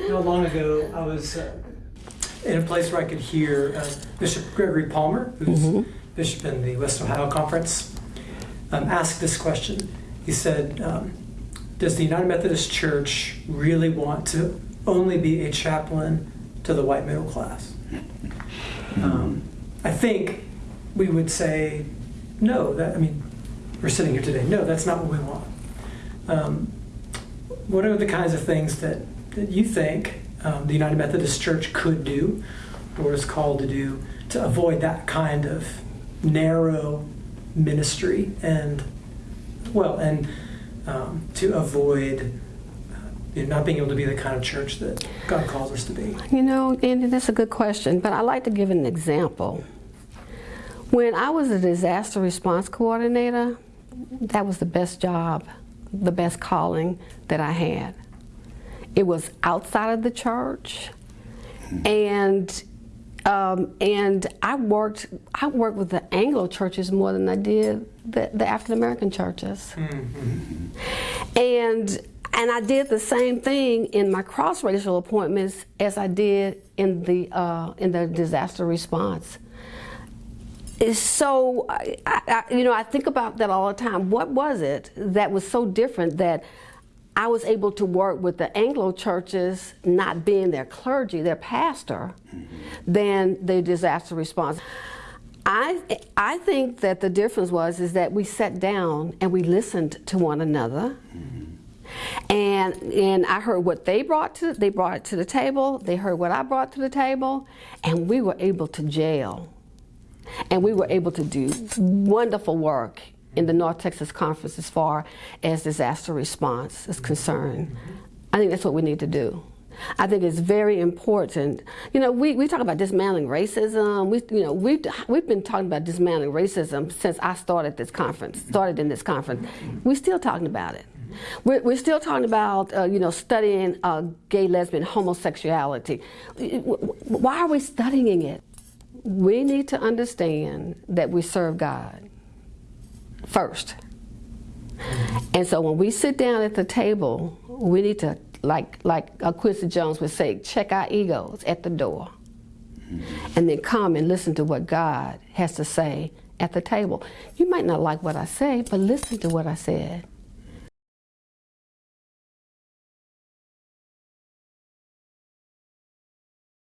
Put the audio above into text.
Not long ago, I was uh, in a place where I could hear uh, Bishop Gregory Palmer, who's bishop in the West Ohio Conference, um, ask this question. He said, um, Does the United Methodist Church really want to only be a chaplain to the white middle class? Um, I think we would say, no, that, I mean, we're sitting here today. No, that's not what we want. Um, what are the kinds of things that, that you think um, the United Methodist Church could do or is called to do to avoid that kind of narrow ministry and, well, and um, to avoid uh, you know, not being able to be the kind of church that God calls us to be? You know, Andy, that's a good question, but I like to give an example. When I was a disaster response coordinator, that was the best job, the best calling that I had. It was outside of the church, and um, and I worked I worked with the Anglo churches more than I did the, the African American churches, and and I did the same thing in my cross racial appointments as I did in the uh, in the disaster response. It's so I, I, you know I think about that all the time. What was it that was so different that I was able to work with the Anglo churches, not being their clergy, their pastor, than the disaster response. I I think that the difference was is that we sat down and we listened to one another. And and I heard what they brought to they brought it to the table. They heard what I brought to the table, and we were able to jail, and we were able to do wonderful work in the North Texas Conference as far as disaster response is concerned. I think that's what we need to do. I think it's very important. You know, we, we talk about dismantling racism. We, you know, we've, we've been talking about dismantling racism since I started this conference, started in this conference. We're still talking about it. We're, we're still talking about, uh, you know, studying uh, gay, lesbian, homosexuality. Why are we studying it? We need to understand that we serve God first. And so when we sit down at the table, we need to, like like Quincy Jones would say, check our egos at the door, and then come and listen to what God has to say at the table. You might not like what I say, but listen to what I said.